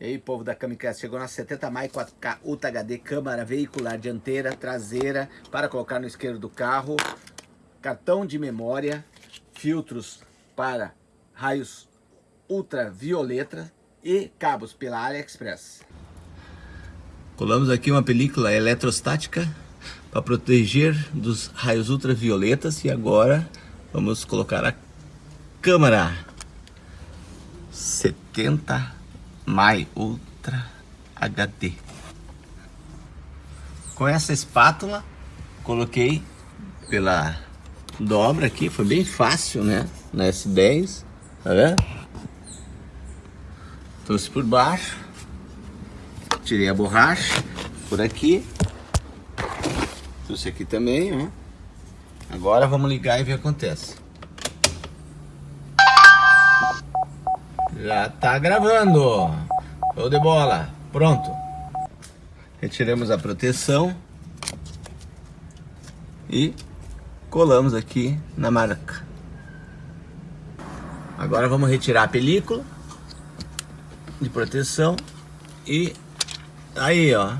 E aí, povo da Kamikaze, chegou na 70 mais 4K Ultra HD, câmara veicular dianteira, traseira, para colocar no isqueiro do carro, cartão de memória, filtros para raios ultravioleta e cabos pela AliExpress. Colamos aqui uma película eletrostática para proteger dos raios ultravioletas e agora vamos colocar a câmera 70 My Ultra HD. Com essa espátula, coloquei pela dobra aqui, foi bem fácil, né? Na S10, tá vendo? Trouxe por baixo, tirei a borracha por aqui, trouxe aqui também, ó. Agora vamos ligar e ver o que acontece. Já tá gravando. Show de bola. Pronto. Retiramos a proteção. E colamos aqui na marca. Agora vamos retirar a película de proteção e aí ó,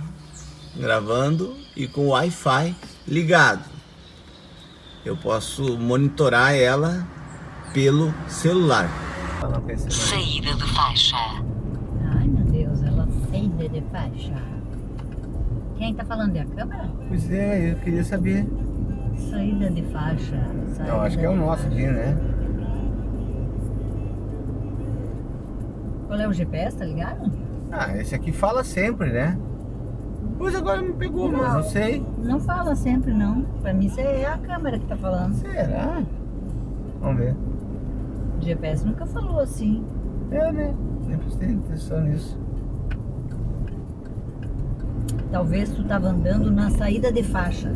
gravando e com o Wi-Fi ligado. Eu posso monitorar ela pelo celular. Saída de faixa. Ai, meu Deus, ela saída de faixa. Quem tá falando é a câmera? Pois é, eu queria saber. Saída de faixa. Saída Não, acho que é o nosso faixa. aqui, né? Qual é o GPS, tá ligado? Ah, esse aqui fala sempre, né? Pois agora me pegou, mas não sei. Não fala sempre, não. Pra mim, isso é a câmera que tá falando. Será? Vamos ver. O GPS nunca falou assim. É, né? Nem prestei atenção nisso. Talvez tu tava andando na saída de faixa.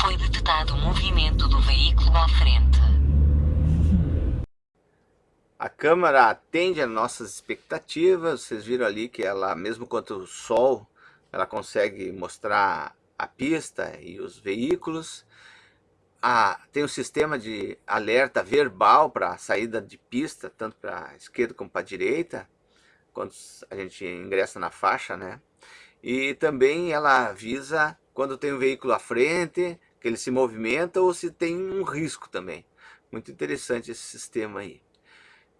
Foi detectado o movimento do veículo à frente. A câmera atende às nossas expectativas. Vocês viram ali que ela, mesmo contra o sol, ela consegue mostrar a pista e os veículos. Ah, tem um sistema de alerta verbal para saída de pista, tanto para a esquerda como para a direita, quando a gente ingressa na faixa, né? E também ela avisa quando tem um veículo à frente, que ele se movimenta ou se tem um risco também. Muito interessante esse sistema aí.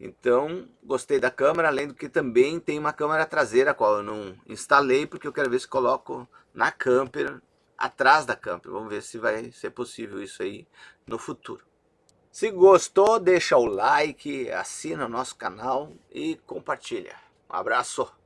Então, gostei da câmera, além do que também tem uma câmera traseira, a qual eu não instalei, porque eu quero ver se coloco na camper, atrás da camper. Vamos ver se vai ser possível isso aí no futuro. Se gostou, deixa o like, assina o nosso canal e compartilha. Um abraço!